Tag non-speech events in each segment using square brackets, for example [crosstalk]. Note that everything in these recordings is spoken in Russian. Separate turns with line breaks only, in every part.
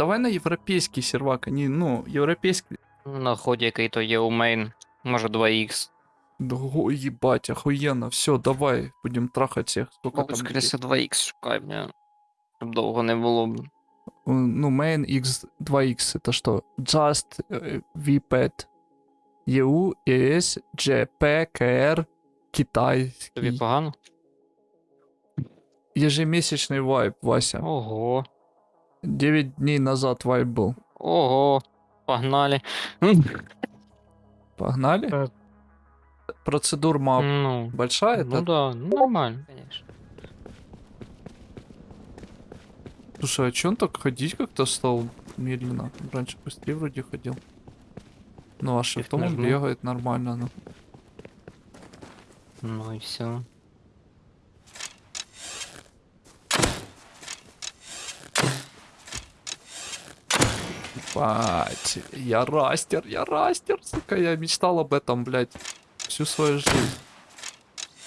давай на європейський сервак, а не, ну, європейський.
На ході, який то є у мейн. Може 2х.
Ого, ебать, охуенно. Все, давай, будем трахать всех. Сколько
Бабу,
там
скоріше 2х шукай, бля. Щоб довго не було. б.
людей? Э, Ну, main x 2x это что? Just, э, VPET, EU, ES, GP, КР,
Тобі
китайский.
погано?
Ежемесячный вайп, Вася.
Ого.
9 дней назад вайп был.
Ого. Погнали.
Погнали?
Э.
Процедур мап
Ну.
большая?
Ну
это?
да, ну, нормально, конечно.
Слушай, а чё он так ходить как-то стал медленно? Раньше быстрее вроде ходил. Ну, а шифтом он бегает нормально, ну.
Ну и все.
Бать, я растер, я растер, сука, я мечтал об этом, блядь, всю свою жизнь.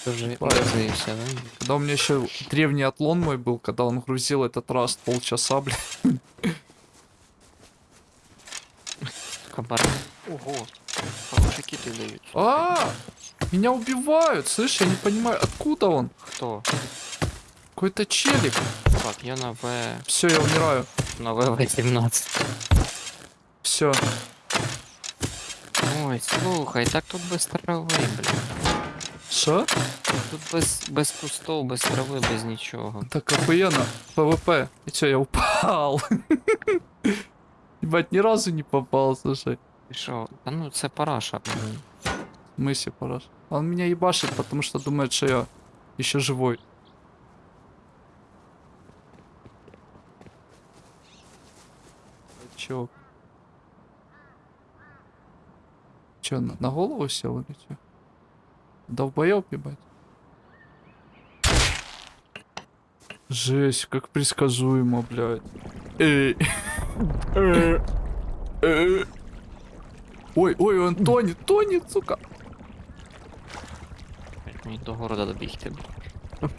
Тоже разрывся, да?
Когда у меня еще древний атлон мой был, когда он грузил этот раст полчаса, [laughs] блядь.
Кабар. Ого. Хорошие киты дают.
А, меня убивают, слышь, я не понимаю, откуда он?
Кто?
Какой-то челик.
Так, я на В...
Все, я умираю.
На В-18
Все.
Ой, слухай, так тут без трави, блін.
Что?
Тут без, без кустов, без трави, без нічого.
Так охуенно. ПВП. И что, я упал? [laughs] Ебать, ни разу не попал, слушай.
Ти що? Та ну це параша. блін.
Мысли пораж. Он меня ебашит, потому что думает, что я еще живой. Чё? Чё, на, на голову сел или чё? Долбоёб, ебать. Жесть, как предсказуемо, блядь. Эй. Э. Ой, ой, он тонет, тонет, сука.
Блядь, Мені до города добігти. блін.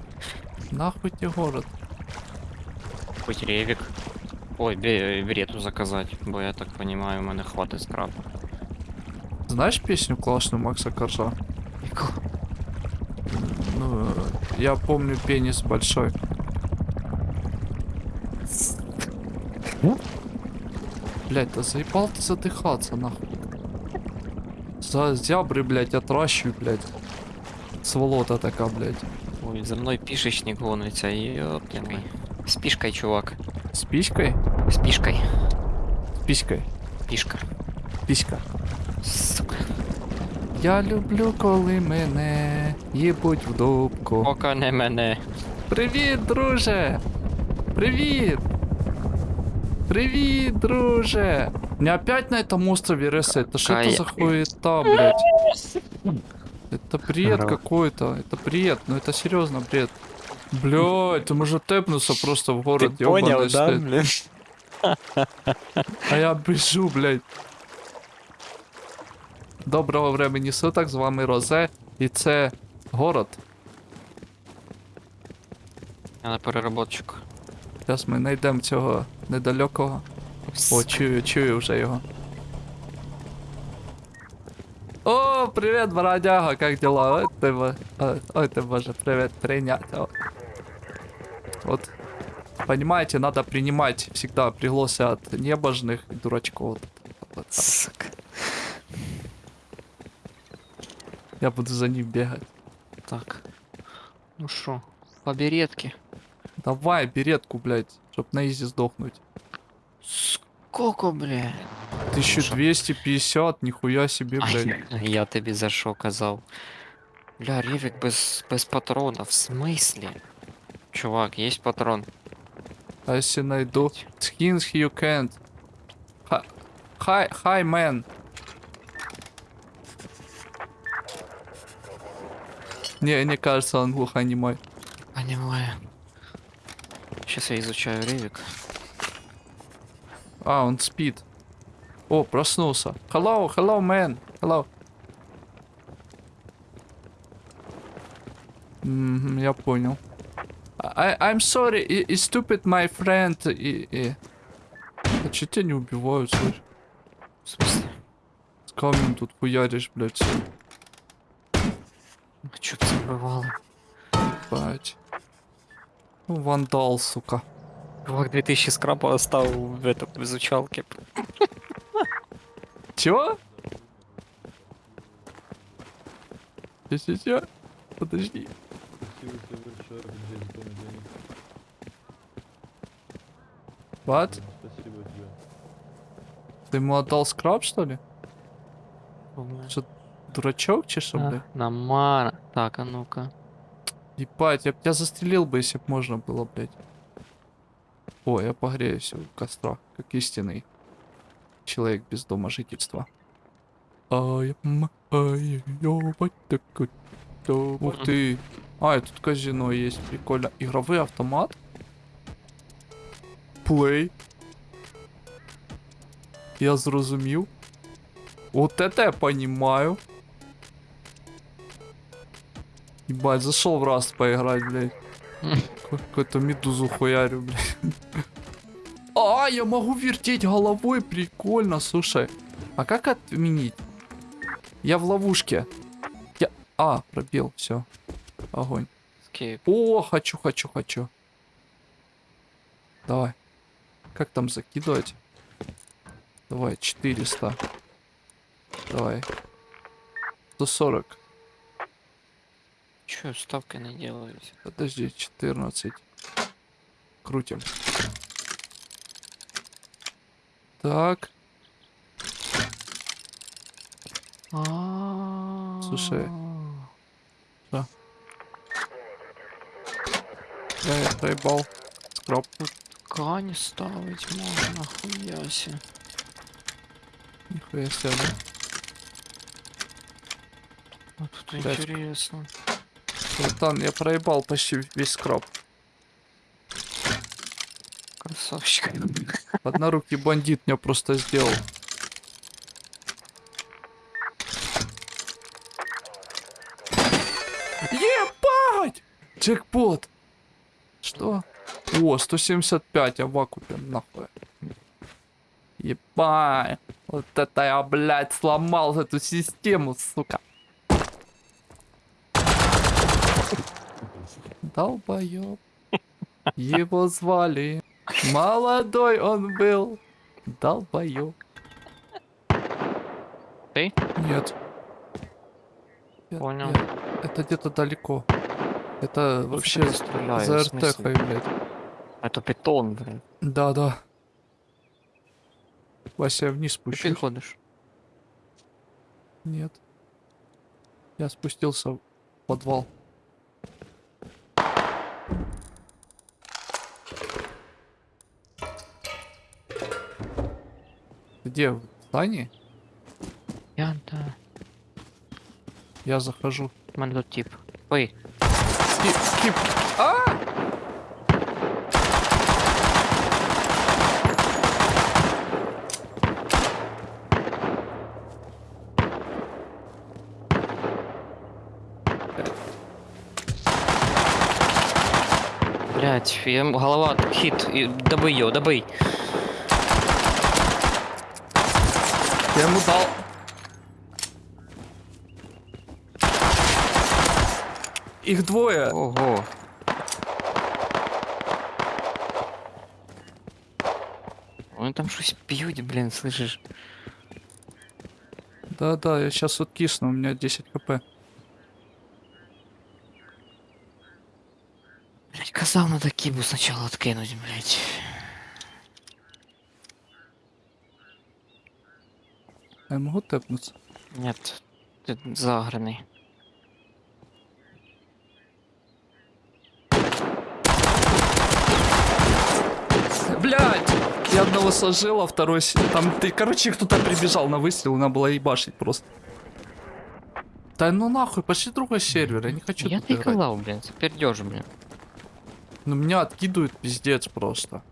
Нахуй тебе город.
Хоч ревік. Ой, бе- берету заказати, бо я так понимаю, у мене хватить скраб.
Знаешь песню классную Макса Коржа? Ну, э, я помню пенис большой. Блять, да заебал ты задыхаться, нахуй. За зябры, блять, отращивай, блять. Сволота такая, блять.
Ой, за мною пішечник гониться, йоптяний. З пішкою, чувак.
С писькой?
З пішкою.
С писькой.
Пішка.
Писька.
Сука.
Я люблю, коли мене їбуть в дубку.
Пока не мене.
Привіт, друже! Привіт! Привіт, друже! Не опять на этом острове ресет. Это что это за хуета, блядь? Это бред
Здорово.
какой-то. Это бред. Ну это серьезно бред. Блядь, ты может тэпнуться просто в город,
Ти поняв,
ёбаный
да,
стыд.
блін?
А я біжу, блядь. Доброго времени суток, з вами Розе, і це город.
Я на переработчик.
Зараз ми знайдемо цього недалекого. О, чую, чую вже його. О, привет, бродяга, как дела? Ой, ты, бо- ой, ты боже, привет, принять. О. Вот, понимаете, надо принимать всегда пригласы от небожных и дурачков. Вот так.
Сука.
Я буду за ним бегать.
Так. Ну що, по беретки.
Давай, беретку, блядь, чтоб на изи сдохнуть.
Сколько, бля?
1250, нихуя себе, блядь. [laughs]
Ай, я тобі за що казав. Бля, Рівік без, без патрона, в смислі? Чувак, є патрон.
А если найду... Skins you can't. Hi, hi, hi Не, мне кажется, он глухонемой.
Понимаю. Сейчас я изучаю Ревик.
А, он спит. О, проснулся. Hello, hello, man. Hello. Мгм, я понял. I, I'm sorry, i- i- stupid my friend. i- i- А че тебя не убивают, слышь?
В смысле?
С камнем тут хуяришь, блядь,
чё ты забывала?
Ебать. Ну, вандал, сука.
Чувак 2000 скрапа оставил в этом в изучалке.
Чё? Чё-чё-чё? Подожди. What?
Спасибо тебе.
Ты ему отдал скраб, что ли?
Думаю.
Дурачок, чешу,
А,
блядь?
Намара. Так, а ну-ка.
Ебать, я б тебя застрелил бы, если б можно было, блядь. О, я погреюсь у костра, как истинный человек без дома жительства. Ай, ай, ёбать. Ух ты. А, и тут казино есть, прикольно. Игровой автомат. Плей. Я зрозумів. Вот это я понимаю. Ебать, зашел в раз поиграть, блядь. Какую-то медузу хуярю, блядь. А, я могу вертеть головой, прикольно, слушай. А как отменить? Я в ловушке. Я... А, пробил, все. Огонь.
Скейп.
О, хочу, хочу, хочу. Давай. Как там закидывать? Давай, 400. Давай. 140.
Чё ставкой не делаете?
Подожди, 14. Крутим. Так, Слушай. Да. я, я проебал. Скраб.
Ткани ставить можно, хуяси.
Нихуя себе, да?
А тут
Блядь.
интересно.
Братан, я проебал почти весь скраб.
Красавчик.
Однорукий бандит меня просто сделал. Ебать! Джекпот! Что? О, 175, я в вакууме, нахуй. Ебать! Вот это я, блядь, сломал эту систему, сука. Долбоёб. Его звали. Молодой он был. Долбоёб.
Ты?
Нет.
Понял.
нет. Это где-то далеко. Это вообще
ты стреляешь,
за? РТХ, блядь.
Это питон, блин.
Да, да. Вася, вниз
Ты
спущусь.
переходишь.
Нет. Я спустился в подвал. Где? В здании?
Я, да.
Я захожу.
У мене тут тип. Ой,
Скип, скип. А!
блядь, я голова хит. И ее, добый.
Я ему дал. Их двое.
Ого. Вони там щось п'ють, блін, слышиш?
Да-да, я сейчас вот кисну, у меня 10 хп.
Блять, казав, надо кибу сначала откинуть, блять.
Я могу тэпнуться?
Нет, ти заграний.
Блять! Я одного сложил, а второй... Там, ты, короче, кто-то прибежал на выстрел, надо было ебашить просто. Да ну нахуй, пошли другой сервер, я не хочу
Я блін, це пердеж, блін.
Ну меня откидывают пиздец просто.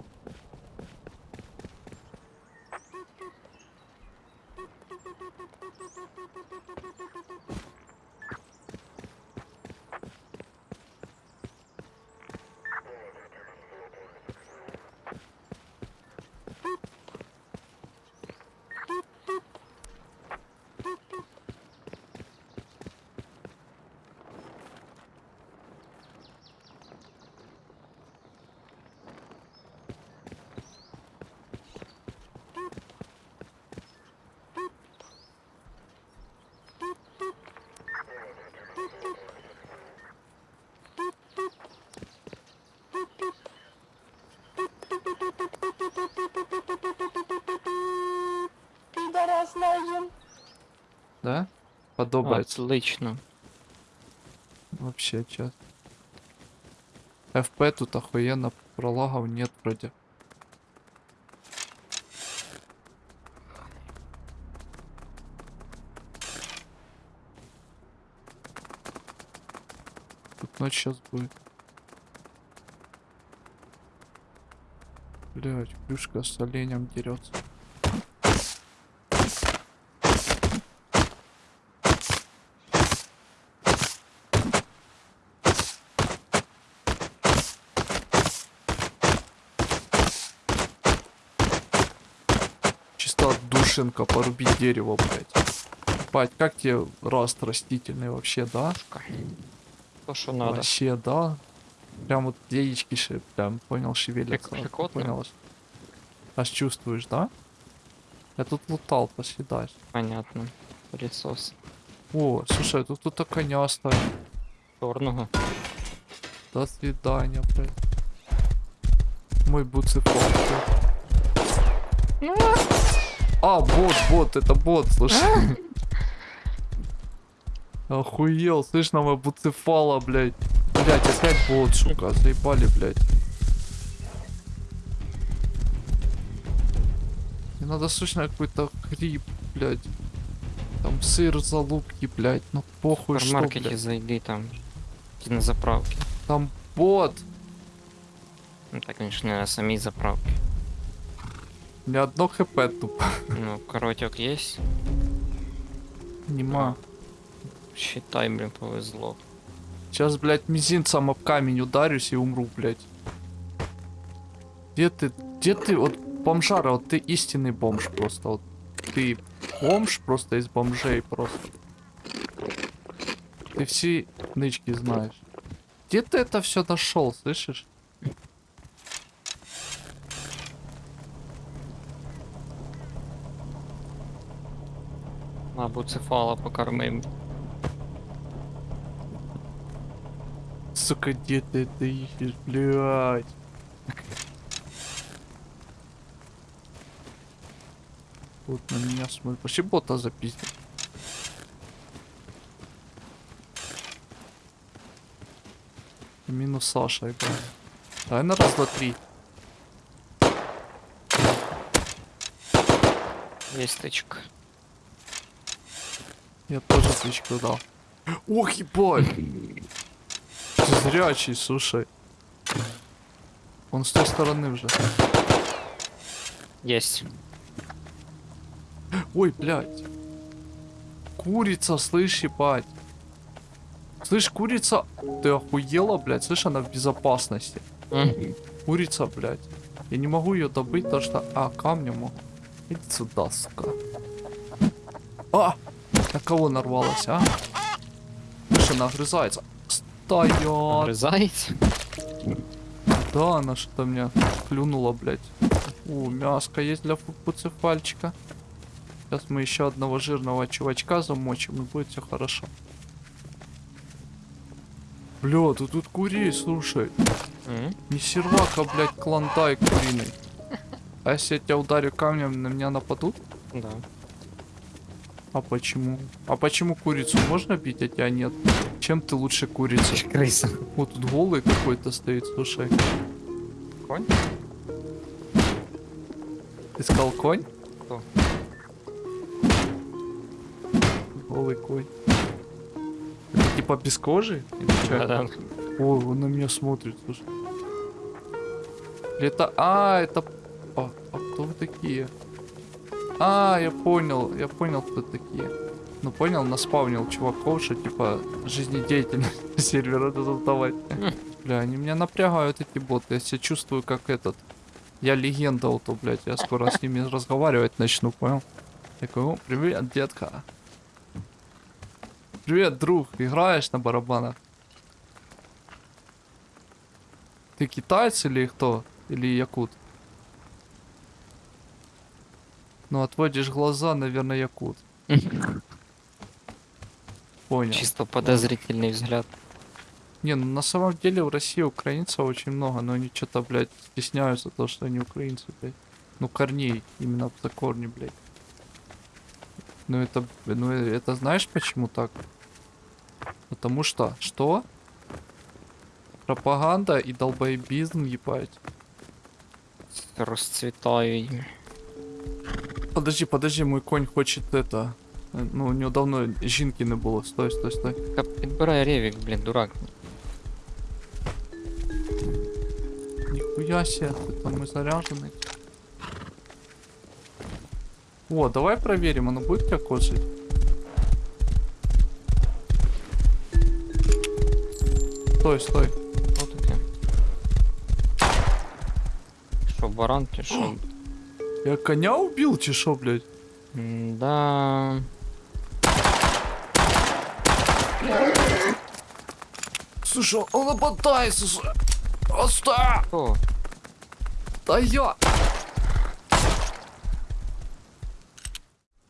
Підарас найдем. Да? подобает
Отлично.
Вообще чат. ФП тут охуенно пролагов нет вроде. Тут ночь сейчас будет. Блять, плюшка с оленем дерется. Чисто душенка порубить дерево, блять. Бать, как тебе рост растительный вообще, да?
То, что надо.
Вообще, да. Прям вот яички, ше- прям, понял, шевелятся.
Прикольно.
Понял. аж- чувствуешь, да? Я тут лутал, дальше.
Понятно. Пылесос.
О, слушай, тут кто-то коня оставил.
Чорного.
До свидания, блядь. Мой буцефал. А, бот, бот, это бот, слушай. [laughs] Охуел, слышь, на мой буцефала, блядь. Блядь, опять бот, сука, заебали, блядь. Мне надо срочно какой-то хрип, блядь. Там сыр, залупки, блядь. Ну похуй, что, блядь.
зайди там. На заправке.
Там бот.
Ну так, конечно, на самій заправки.
Ни одно хп тупо. [laughs]
Ну, коротек есть.
Нема.
Считай, блин, повезло.
Сейчас, блядь, мизинцем об камень ударюсь и умру, блядь. Где ты? Где ты? Вот бомжара, вот ты истинный бомж просто. Вот ты бомж просто из бомжей просто. Ты все нычки знаешь. Где ты это все нашел, слышишь?
На буцефала покормим.
Сука, где ты это ищешь, блядь? Вот на меня смотрит. Вообще бота запиздил. Минус Саша, игра. Давай на раз, два, три.
Есть тычка.
Я тоже тычку дал. Ох, ебать! Зрячий, слушай. Он с той стороны уже.
Есть.
Ой, блядь. Курица, слышь, ебать. Слышь, курица, ты охуела, блядь? Слышь, она в безопасности. Курица, блядь. Я не могу ее добыть, потому что... А, камнем. Иди сюда, сука. А! На кого нарвалась, а? Слышь, она огрызается. Стоять!
Грызаете?
Да, она что-то меня клюнула, блядь. О, мяско есть для пуцефальчика. Сейчас мы еще одного жирного чувачка замочим, и будет все хорошо. Бля, ты тут курей, слушай.
М,
Не сервака, блядь, клонтай куриный. А если я тебя ударю камнем, на меня нападут?
Да.
А почему? А почему курицу можно бить, а тебя нет? Чем ты лучше курицы?
Крыса.
Вот тут голый какой-то стоит, слушай.
Конь?
Ты сказал конь?
Кто?
Голый конь. Это типа без кожи? Это?
Да-да.
Ой, он на меня смотрит, слушай. Это... А, это... А, а кто вы такие? А, я понял, я понял, кто такие. Ну понял, наспавнил чуваков, что типа жизнедеятельность [laughs] сервера надо создавать. Бля, они меня напрягают, эти боты. Я себя чувствую как этот. Я легенда, вот, блядь. Я скоро с ними разговаривать начну, понял? Такой, о, привет, детка. Привет, друг. Играешь на барабанах? Ты китаец или кто? Или якут? Ну, отводишь глаза, наверное, якут. [laughs] Понял.
Чисто подозрительный взгляд.
Не, ну на самом деле в России украинцев очень много, но они что-то, блядь, стесняются то, что они украинцы, блядь. Ну, корней, именно за корни, блядь. Ну это, ну это знаешь почему так? Потому что, что? Пропаганда и долбоебизм, ебать.
Расцветають.
Подожди, подожди, мой конь хочет это. э, Ну, у него давно жінки не було. Стой, стой, стой.
Та Підбирай ревік, блін, дурак.
Нихуя себе, ты там и заряженный. О, давай проверим, оно будет тебя кошить? Стой, стой.
Що таке? Що, баран чи що?
Я коня убил, чи шо, блядь?
Да.
Слушай, он нападает, слушай. Оста!
О,
Да я!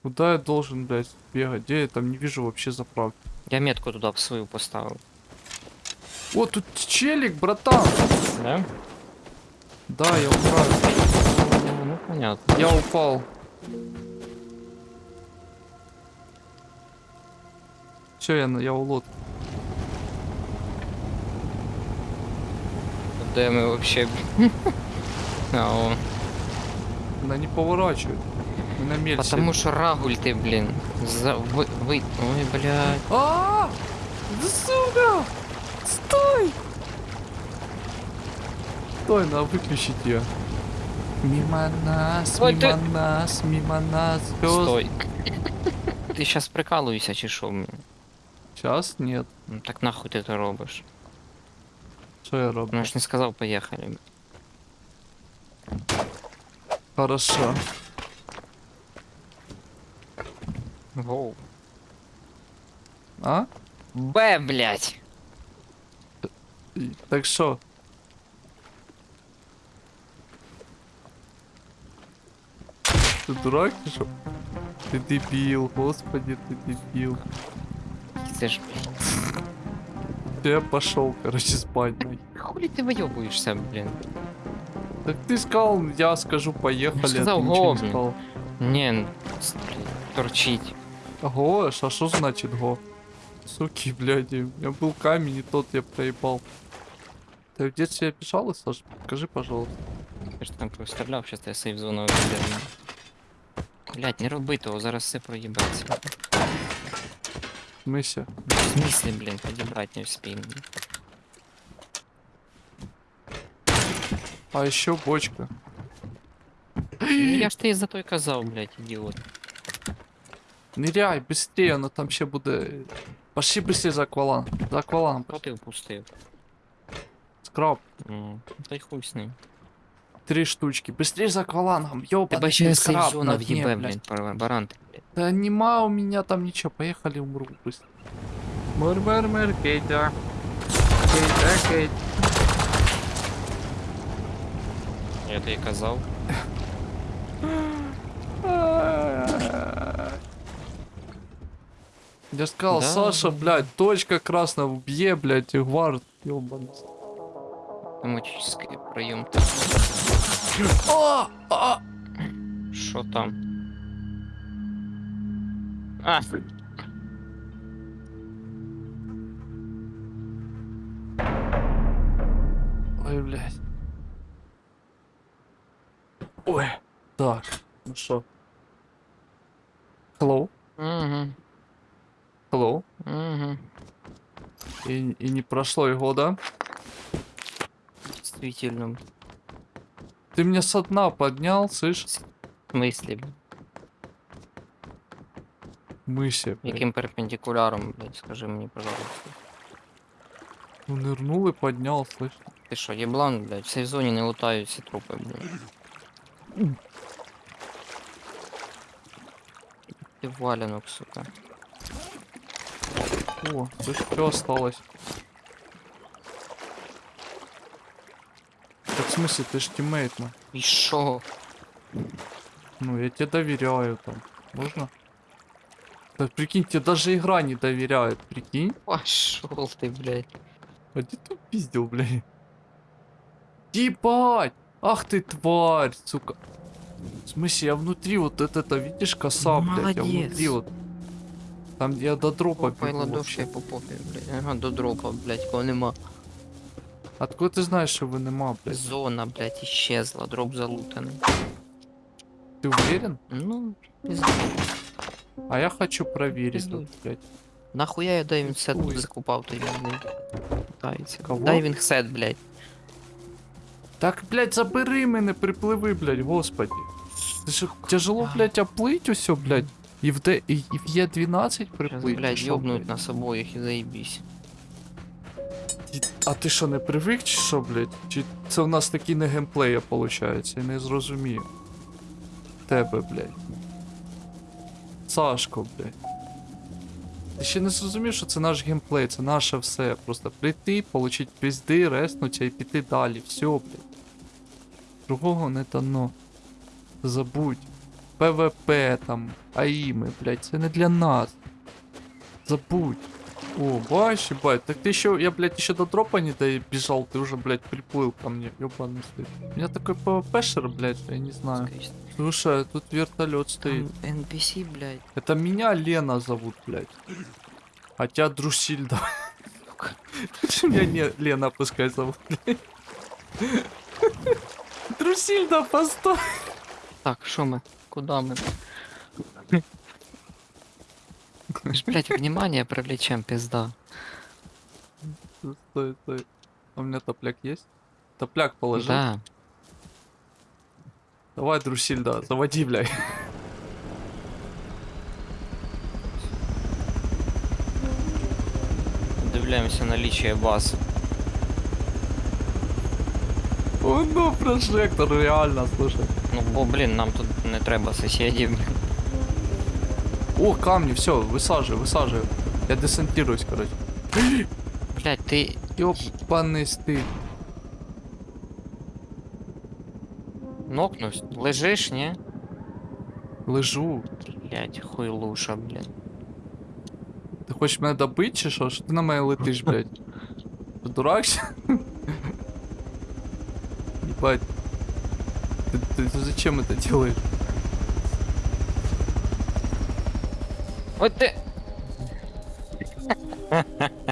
Куда я должен, блядь, бегать? Где я там не вижу вообще заправки?
я метку туди в свою поставив.
О, тут челик, братан!
Да?
Да, я умираю.
Ну, понятно.
Я упал. Все, я, на- я у лодки.
Де ми вообще. [laughs] А.
Она не поворачивает. Мы на
Потому що рагуль ти, блін. За... Ви... ви... Ой, блядь.
А! Да сука! Стой! Стой, надо выключить ее. Мимо нас,
Ой,
мимо
ты-
нас, мимо нас. звезд-
Стой. [laughs] Ти щас прикалуєшся чи що? блін?
Сейчас нет.
Ну так нахуй ти це робиш?
Что я роблю?
Ну я ж не сказав, поїхали.
Хорошо.
Гоу.
А?
Б, блядь.
И- Так что? Ты дурак, ты что? Ты дебил, господи, ты дебил.
Це ж, блядь.
Я пошел, короче, спать. нахер.
Хули ти вийобуєшся, блін?
Так ты сказал, я скажу, поехали. а
сказал,
ты ничего
го,
не
блин.
сказал.
Ні, ну, с- блін, торчить.
Го, а что значит го? Суки, блядь, у меня был камень, и тот я проебал. Ты в детстве обижалась, Саша? Скажи, пожалуйста.
Я ж там постріляв, щас я сейф зону обіляю. Блядь, не роби того, зараз все проїбеться.
В смысле?
В смысле, блін, підібрати не вспім.
А еще бочка.
Ну, Я ж тобі за той казав, блядь, ідіот.
Ныряй, быстрее, оно там ще буде. Пошли быстрее за аквалан. За акваланом.
Що ти впустив?
Скраб.
Ну, та й хуй з ним.
Три штучки. Быстрее за аквалангом.
Ще
ты
сейф
краб
зона
на дне,
в'їбе,
блядь.
блядь, бар- баран.
Да нема у меня там ничего. Поехали, умру быстро. Мэр, Кетя. Кетя, Кетя.
Я тобі казав.
Я ж сказал,
Да.
Саша, блядь, точка красная, убье, блядь, и гвард, ёбаный.
Автоматический прийом.
А! А!
Що там? А,
Ой, блядь. Ой. Так, ну что? Hello?
угу,
Hello?
угу.
И, и не прошло и года.
Действительно.
Ты меня со дна поднял, слышь?
В смысле, блядь?
Мыси, блядь.
Яким перпендикуляром, блядь, скажи мені, пожалуйста.
Ну, нырнул и поднял, слышь?
Ти що, єблан, блядь, в цій зоні не лутають ці трупи, блядь. Ти валянок, сука.
О, слышь, что осталось? Смысле, ты ж тиммейт, ну.
І що?
Ну, я тебе доверяю там. Можно? Да прикинь, тебе даже игра не доверяет, прикинь.
Пошел ти, блядь.
А где ты пиздил, блядь? Ебать! Ах ты тварь, сука. В смысле, я внутри вот это, это видишь, коса,
Ну,
блядь, я
молодец.
внутри вот. Там, я до дропа бегу
Пайла
вообще.
довше по попі, блядь. Ага, до дропа, блядь, кого нема.
Откуда ти знаєш, що ви нема, блядь?
Зона, блядь, исчезла, дроп залутаний.
Ти уверен?
Ну, пизда.
А я хочу проверить
Пиздуй.
тут, блядь.
Нахуя я дайвінг сет
Ой.
закупав той блядь. Питається.
Кого?
Дайвінг сет, блядь.
Так, блядь, забери мене, припливи, блядь, господи. Це ж тяжело, блядь, оплыть усё, блядь. І в, Д... і, і в Є12
Щас,
приплыть.
блядь,
що,
ёбнуть
блядь?
нас обоїх і заїбісь.
А ти що, не привик, чи що, блядь? Чи це у нас такі не геймплеї, виходить? Я не зрозумію. Тебе, блядь. Сашко, блядь. Ти ще не зрозумів, що це наш геймплей, це наше все. Просто прийти, получить пізди, реснуться і піти далі. Все, блядь. Другого не дано. Забудь. PVP там, AIM и, блядь, це не для нас. Забудь. О, бачиш, бать, так ты еще, я, блядь, еще до дропа не добежал, ты уже, блядь, приплыл ко мне, ёбаный стыд. У меня такой PVP шер, блядь, я не знаю. Слушай, тут вертолет стоит.
Там NPC, блядь.
Это меня Лена зовут, блядь. А тебя Друсильда. Почему меня не Лена пускай зовут, блядь? Друсильда, постой.
Так, що ми? Куда ми? Ми ж, блядь, внимание привлечем, пизда.
Стой, стой. А у меня топляк есть? Топляк положи.
Да.
Давай, Друсильда, заводи, блядь.
Дивляємося наличие баз.
О, ну, прожектор, реально, слушай.
Ну, бо, блін, нам тут не треба сусідів.
О, камни, все, высаживай, высаживай. Я десантируюсь, короче. [gasps]
Блядь, ти.
Ёбаный стыд.
Нокнусь. Лежиш, ні?
Лежу.
Блядь, хуйлуша, блядь.
Ти хочеш мене добити чи що? Що ти на мене летиш, блядь? [laughs] Ти дурак? [laughs] Ебать. Ты, ты, ты зачем это делаешь?
Ой ти. [laughs]